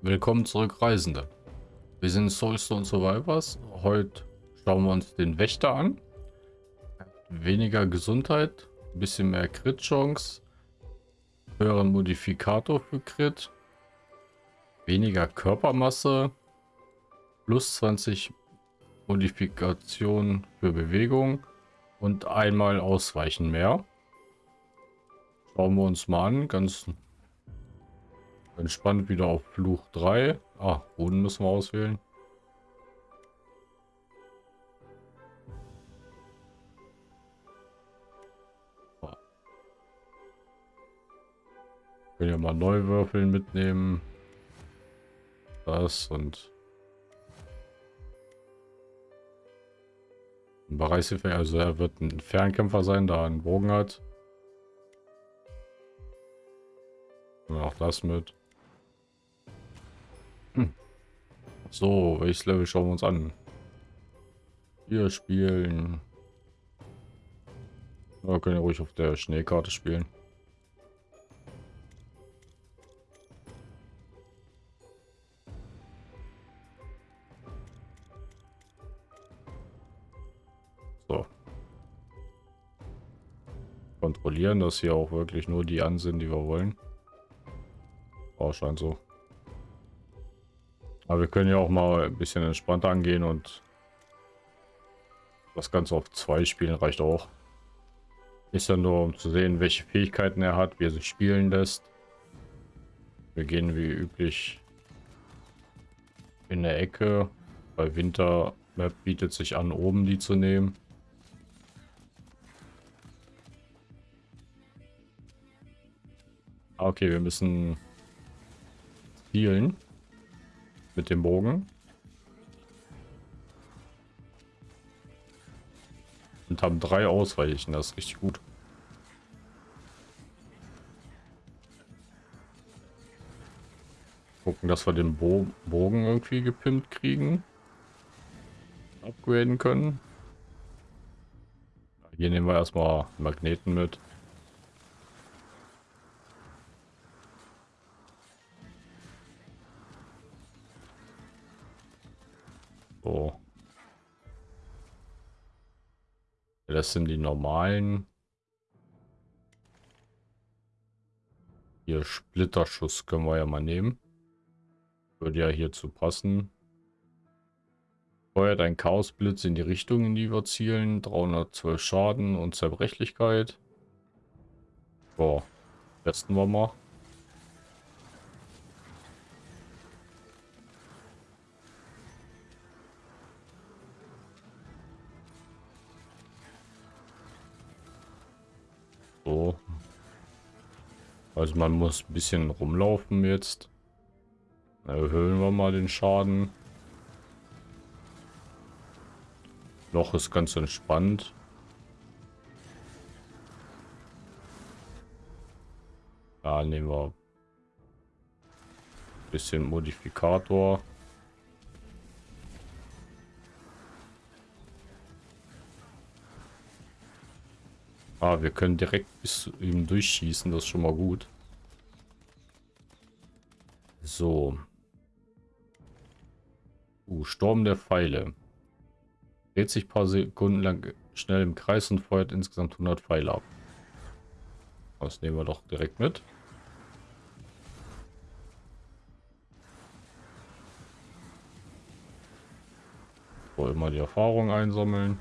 Willkommen zurück, Reisende. Wir sind Soulstone Survivors. Heute schauen wir uns den Wächter an. Weniger Gesundheit, ein bisschen mehr Crit-Chance, höheren Modifikator für Crit, weniger Körpermasse, plus 20 Modifikation für Bewegung und einmal Ausweichen mehr. Schauen wir uns mal an, ganz Entspannt wieder auf Fluch 3. Ah, Boden müssen wir auswählen. Können ja mal neu würfeln mitnehmen. Das und ein Bereichshilfe, also er wird ein Fernkämpfer sein, da er einen Bogen hat. Und auch das mit. So, welches Level schauen wir uns an? Wir spielen. Wir können ja ruhig auf der Schneekarte spielen. So. Kontrollieren, dass hier auch wirklich nur die an sind, die wir wollen. Oh, scheint so. Aber wir können ja auch mal ein bisschen entspannter angehen und das Ganze auf zwei spielen reicht auch. Ist ja nur, um zu sehen, welche Fähigkeiten er hat, wie er sich spielen lässt. Wir gehen wie üblich in der Ecke. Bei Winter Map bietet sich an, oben die zu nehmen. Ah, okay, wir müssen zielen mit dem Bogen. Und haben drei Ausweichen, das ist richtig gut. Gucken, dass wir den Bo Bogen irgendwie gepimpt kriegen. Upgraden können. Hier nehmen wir erstmal Magneten mit. Das sind die normalen. Hier Splitterschuss können wir ja mal nehmen. Würde ja hierzu passen. Feuert ein Chaosblitz in die Richtung, in die wir zielen. 312 Schaden und Zerbrechlichkeit. So, testen wir mal. Also man muss ein bisschen rumlaufen jetzt. Erhöhen wir mal den Schaden. Loch ist ganz entspannt. Ja, nehmen wir ein bisschen Modifikator. Ah, wir können direkt bis zu ihm durchschießen, das ist schon mal gut. So. Uh, Sturm der Pfeile. Dreht sich paar Sekunden lang schnell im Kreis und feuert insgesamt 100 Pfeile ab. Das nehmen wir doch direkt mit. So, immer die Erfahrung einsammeln.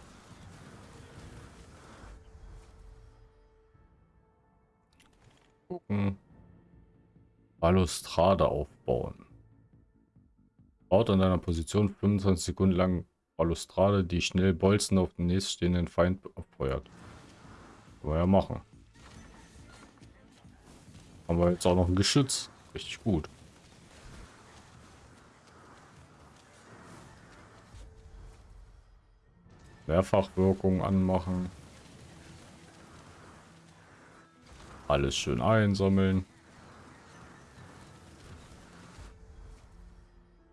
gucken. Balustrade aufbauen. Baut an deiner Position 25 Sekunden lang Balustrade, die schnell Bolzen auf den nächststehenden Feind abfeuert. Können wir ja machen. Haben wir jetzt auch noch ein Geschütz. Richtig gut. Mehrfachwirkung anmachen. Alles schön einsammeln.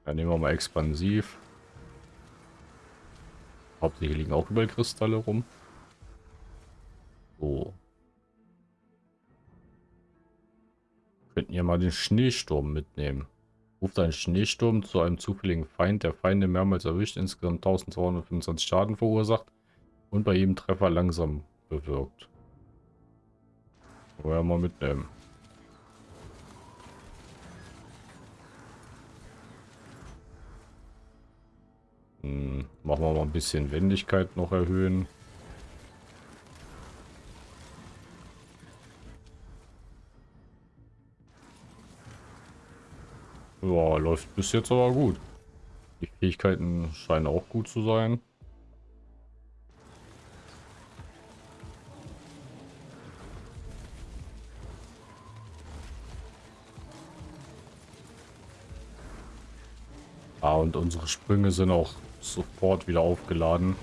Dann nehmen wir mal expansiv. Hauptsächlich liegen auch überall Kristalle rum. So. Könnten ja mal den Schneesturm mitnehmen. Ruft einen Schneesturm zu einem zufälligen Feind, der Feinde mehrmals erwischt, insgesamt 1225 Schaden verursacht und bei jedem Treffer langsam bewirkt. Wollen wir mal mitnehmen. Hm, machen wir mal ein bisschen Wendigkeit noch erhöhen. Ja, läuft bis jetzt aber gut. Die Fähigkeiten scheinen auch gut zu sein. Ah, und unsere Sprünge sind auch sofort wieder aufgeladen.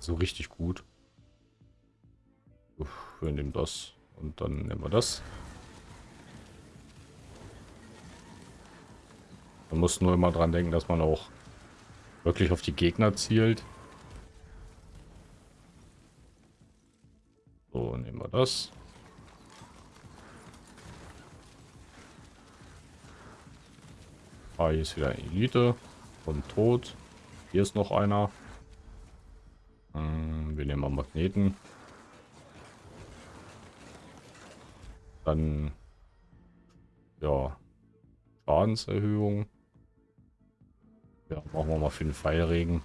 So also richtig gut. Uff, wir nehmen das und dann nehmen wir das. Man muss nur immer dran denken, dass man auch wirklich auf die Gegner zielt. So, nehmen wir das. Ah, hier ist wieder eine Elite und tot. Hier ist noch einer. Hm, wir nehmen mal Magneten. Dann ja Schadenserhöhung. Ja, machen wir mal für den Pfeilregen.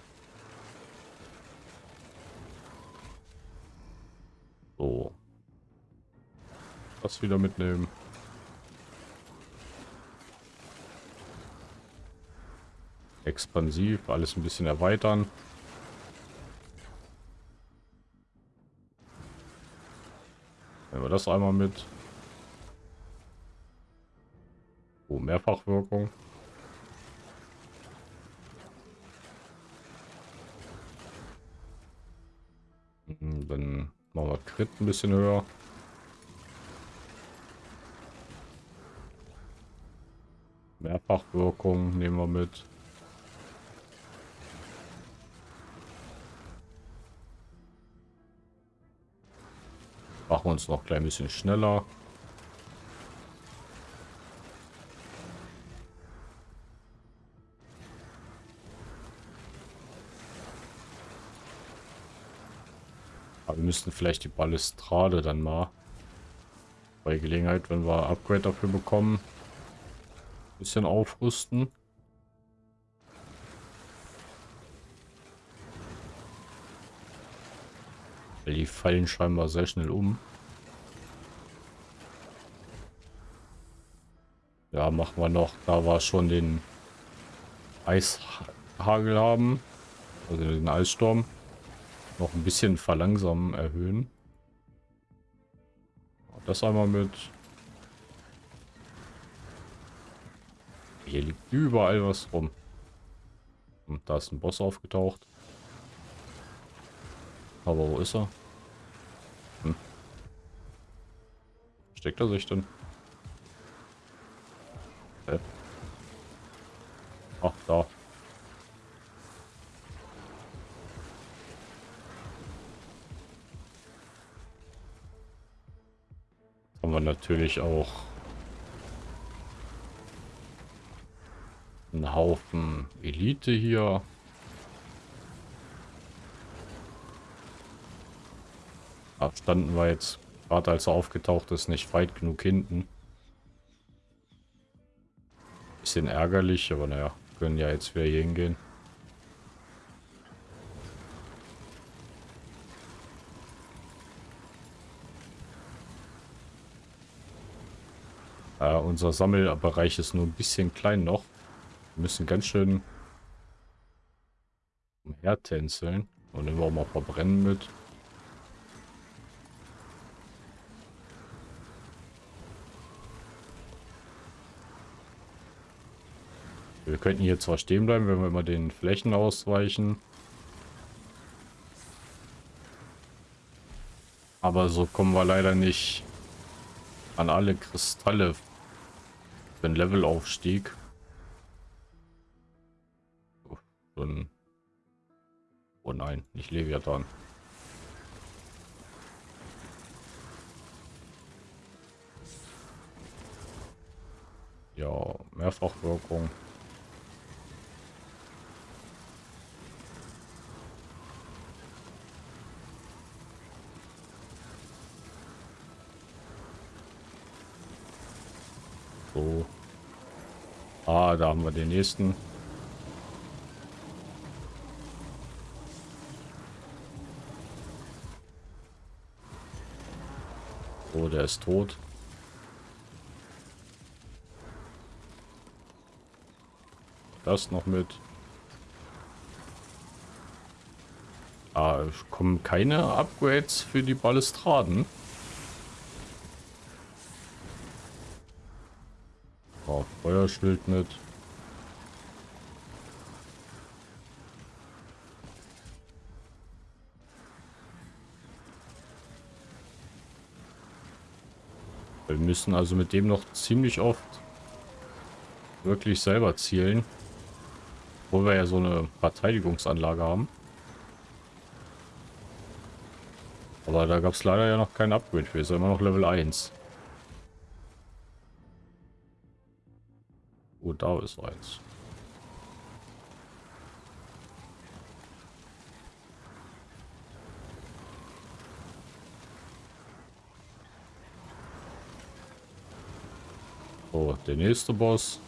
So. Das wieder mitnehmen. Expansiv, alles ein bisschen erweitern. Nehmen wir das einmal mit. Oh, Mehrfachwirkung. Mhm, dann machen wir Crit ein bisschen höher. Mehrfachwirkung nehmen wir mit. Machen wir uns noch ein klein bisschen schneller. Aber wir müssten vielleicht die Balustrade dann mal bei Gelegenheit, wenn wir Upgrade dafür bekommen, ein bisschen aufrüsten. Weil die fallen scheinbar sehr schnell um. Ja, machen wir noch. Da war schon den Eishagel haben. Also den Eissturm noch ein bisschen verlangsamen erhöhen. Das einmal mit. Hier liegt überall was rum. Und da ist ein Boss aufgetaucht. Aber wo ist er? Hm. Steckt er sich denn? Hä? Ach, da. Haben wir natürlich auch einen Haufen Elite hier. Da standen wir jetzt, gerade als er aufgetaucht ist, nicht weit genug hinten. Bisschen ärgerlich, aber naja, können ja jetzt wieder hier hingehen. Äh, unser Sammelbereich ist nur ein bisschen klein noch. Wir müssen ganz schön umhertänzeln. Und nehmen wir auch mal verbrennen mit. Wir könnten hier zwar stehen bleiben, wenn wir immer den Flächen ausweichen. Aber so kommen wir leider nicht an alle Kristalle einen Levelaufstieg. Ein oh nein, nicht Leviathan. Ja, Mehrfachwirkung. So. Ah, da haben wir den nächsten. Oh, der ist tot. Das noch mit. Ah, kommen keine Upgrades für die Balustraden. Feuerschild mit. Wir müssen also mit dem noch ziemlich oft wirklich selber zielen. Wo wir ja so eine Verteidigungsanlage haben. Aber da gab es leider ja noch kein Upgrade für. Ist immer noch Level 1. Oh, da ist eins. So, der nächste Boss.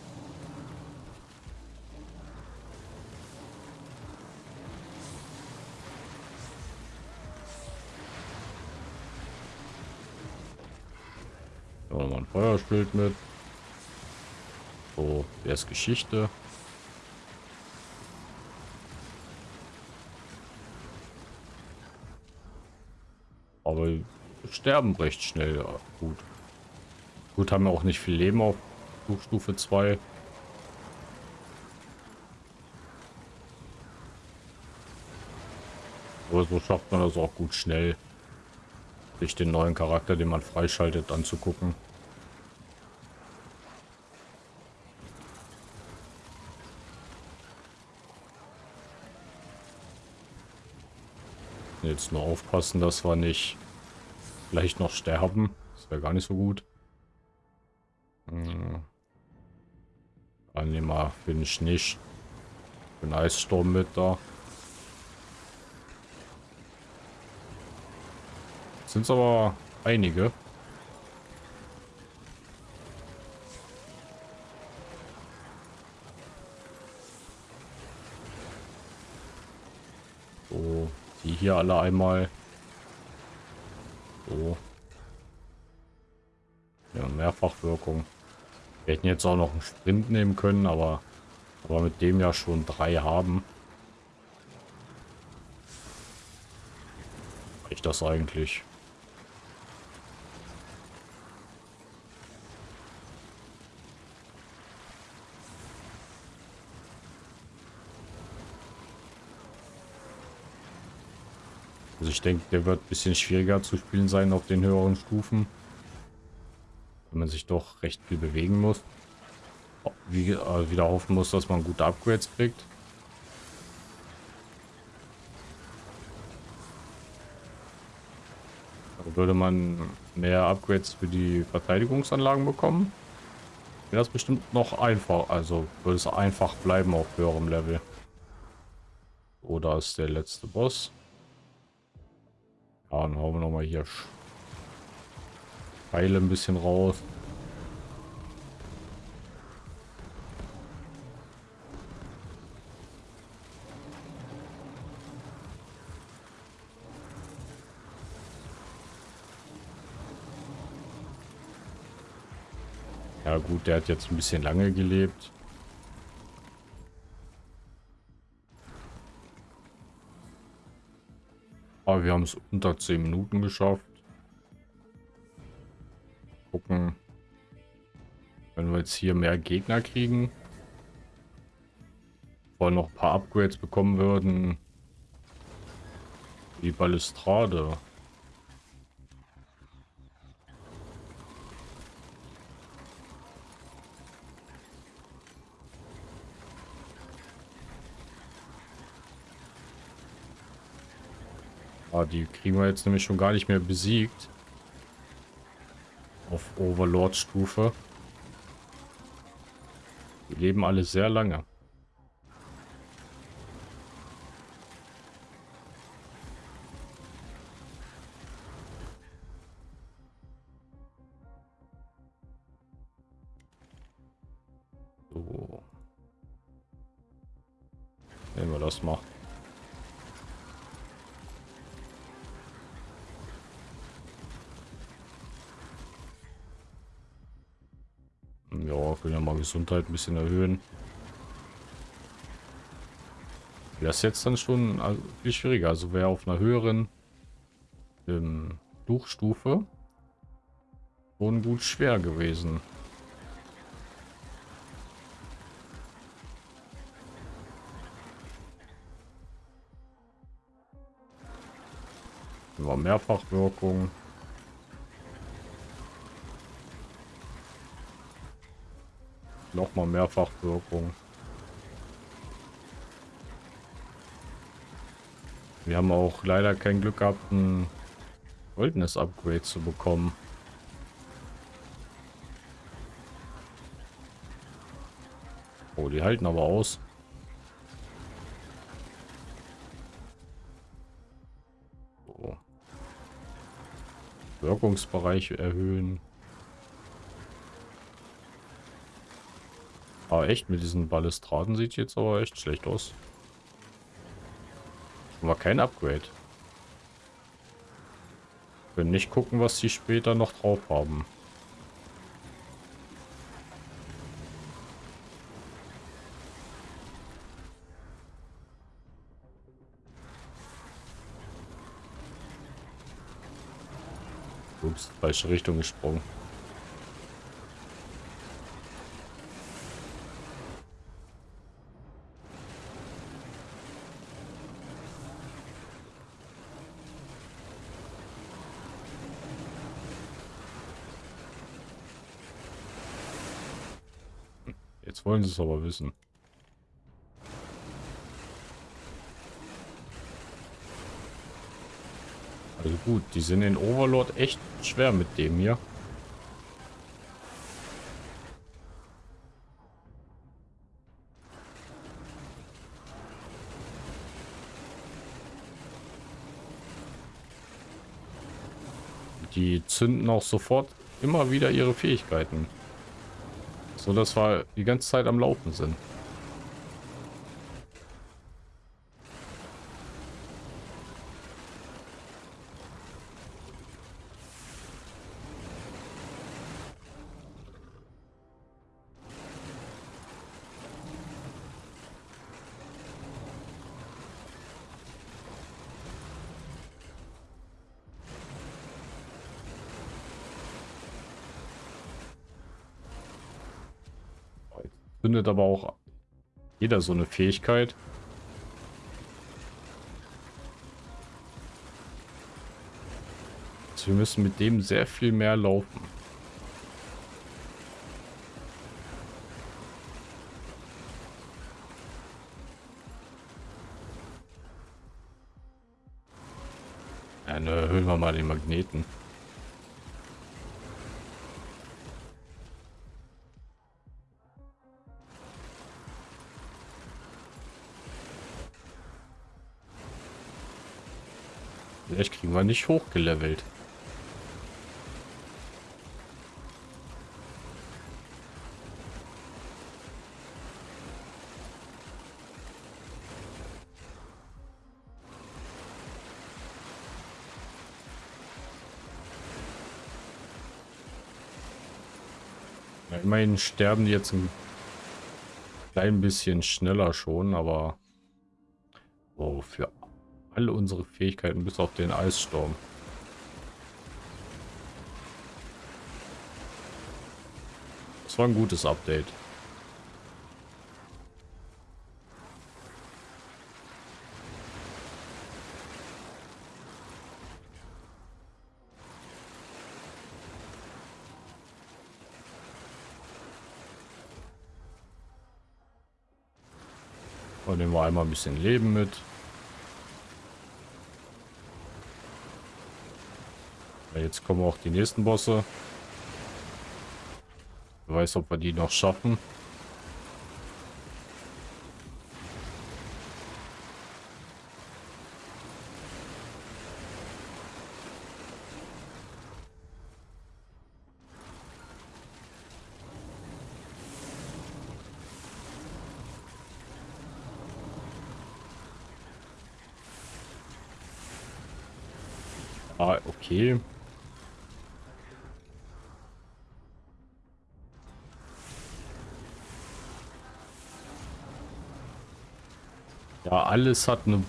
Feuerschild mit. So, der ist Geschichte. Aber sterben recht schnell. Ja, gut. Gut, haben wir auch nicht viel Leben auf Stufe 2. Aber so schafft man das auch gut schnell, sich den neuen Charakter, den man freischaltet, anzugucken. Jetzt nur aufpassen, dass wir nicht vielleicht noch sterben. Das wäre gar nicht so gut. Hm. Für den Schnee, für den Eissturm mit da. Sind es aber einige. So, die hier alle einmal. So. Ja, Mehrfachwirkung. Wir hätten jetzt auch noch einen Sprint nehmen können, aber, aber mit dem ja schon drei haben. Reicht das eigentlich? Also ich denke, der wird ein bisschen schwieriger zu spielen sein auf den höheren Stufen wenn man sich doch recht viel bewegen muss. Wie, äh, wieder hoffen muss, dass man gute Upgrades kriegt. Würde man mehr Upgrades für die Verteidigungsanlagen bekommen. Wäre das bestimmt noch einfach. Also würde es einfach bleiben auf höherem Level. Oder ist der letzte Boss. Ja, dann hauen wir nochmal hier Pfeile ein bisschen raus. Ja gut, der hat jetzt ein bisschen lange gelebt. Aber wir haben es unter 10 Minuten geschafft. Gucken, wenn wir jetzt hier mehr Gegner kriegen, vor noch ein paar Upgrades bekommen würden, die Balustrade. Ah, die kriegen wir jetzt nämlich schon gar nicht mehr besiegt auf Overlord-Stufe. leben alle sehr lange. So. Nehmen wir das mal. Gesundheit ein bisschen erhöhen. Das ist jetzt dann schon viel schwieriger. Also wäre auf einer höheren ähm, Fluchstufe schon gut schwer gewesen. War Mehrfachwirkung. Nochmal Mehrfachwirkung. Wir haben auch leider kein Glück gehabt, ein goldenes Upgrade zu bekommen. Oh, die halten aber aus. Wirkungsbereich erhöhen. Aber echt, mit diesen Balustraden sieht jetzt aber echt schlecht aus. Aber kein Upgrade. Können nicht gucken, was sie später noch drauf haben. Ups, falsche Richtung gesprungen. Jetzt wollen sie es aber wissen. Also gut, die sind in Overlord echt schwer mit dem hier. Die zünden auch sofort immer wieder ihre Fähigkeiten. So dass wir die ganze Zeit am Laufen sind. Findet aber auch jeder so eine Fähigkeit. Also wir müssen mit dem sehr viel mehr laufen. Dann erhöhen wir mal den Magneten. Vielleicht kriegen wir nicht hochgelevelt. Ja, immerhin sterben die jetzt ein klein bisschen schneller schon, aber oh, für alle unsere Fähigkeiten bis auf den Eissturm. Das war ein gutes Update. Und nehmen wir einmal ein bisschen Leben mit. Jetzt kommen auch die nächsten Bosse. Wer weiß, ob wir die noch schaffen. Ah, okay. Ja, alles hat eine,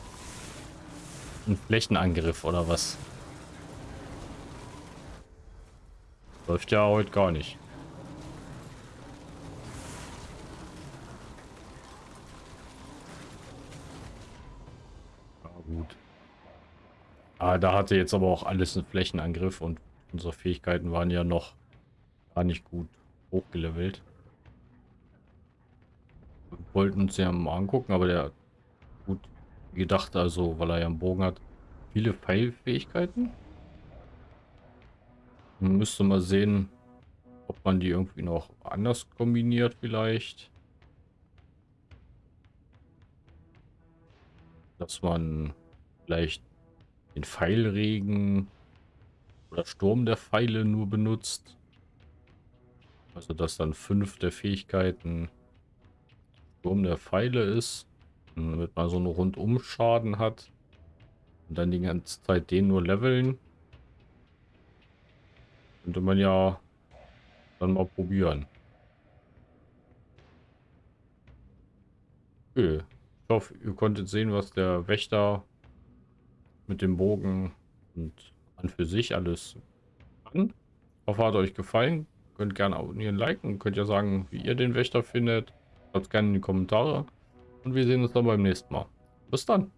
einen Flächenangriff oder was? Läuft ja heute gar nicht. Gut. Ah, da hatte jetzt aber auch alles einen Flächenangriff und unsere Fähigkeiten waren ja noch gar nicht gut hochgelevelt. Wir wollten uns ja mal angucken, aber der gut gedacht, also weil er ja einen Bogen hat. Viele Pfeilfähigkeiten. Man müsste mal sehen, ob man die irgendwie noch anders kombiniert vielleicht. Dass man vielleicht den Pfeilregen oder Sturm der Pfeile nur benutzt. Also dass dann fünf der Fähigkeiten Sturm der Pfeile ist. Damit man so einen Rundumschaden hat. Und dann die ganze Zeit den nur leveln. Könnte man ja dann mal probieren. Okay. Ich hoffe, ihr konntet sehen, was der Wächter mit dem Bogen und an für sich alles kann. Ich hoffe, hat euch gefallen. Könnt gerne abonnieren, liken. Könnt ja sagen, wie ihr den Wächter findet. Schreibt gerne in die Kommentare. Und wir sehen uns dann beim nächsten Mal. Bis dann.